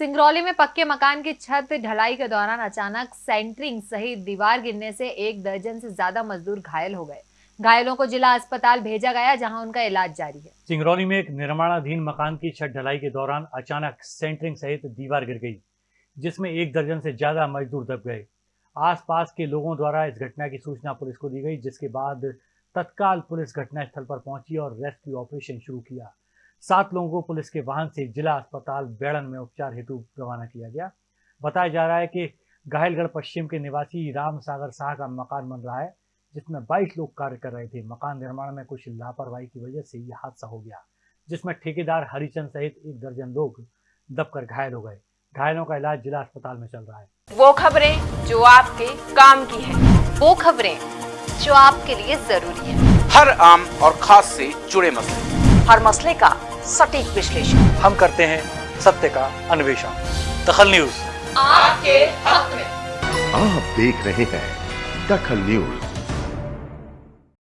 सिंगरौली में पक्के मकान की छत ढलाई के दौरान अचानक सेंटरिंग सहित दीवार गिरने से एक दर्जन से ज़्यादा मजदूर घायल हो गए। घायलों को जिला अस्पताल भेजा गया, जहाँ उनका इलाज जारी है। सिंगरौली में एक निर्माणाधीन मकान की छत ढलाई के दौरान अचानक सेंटरिंग सहित दीवार गिर गई, जिसमें एक दर्जन से ज़्यादा मजदूर दब गए। आसपास के लोगों द्वारा इस घटना की सूचना पुलिस को दी गई, जिसके बाद तत्काल पुलिस घटनास्थल पर पहुँची और रेस्क्यू ऑपरेशन शुरू किया। सात लोगों को पुलिस के वाहन से जिला अस्पताल बेड़न में उपचार हेतु रवाना किया गया। बताया जा रहा है कि घायलगढ़ पश्चिम के निवासी राम सागर शाह का मकान बन रहा है जिसमें 22 लोग कार्य कर रहे थे। मकान निर्माण में कुछ लापरवाही की वजह से यह हादसा हो गया जिसमें ठेकेदार हरिचंद सहित एक दर्जन लोग दबकर घायल हो गए। घायलों का इलाज जिला अस्पताल में चल रहा है। वो खबरें जो आपके काम की है वो खबरें जो आपके लिए ज़रूरी है। हर आम और खास से जुड़े मसले। हर मसले का सटीक विश्लेषण। हम करते हैं सत्य का अन्वेषण। दखल न्यूज़। आपके हक में। आप देख रहे हैं दखल न्यूज़।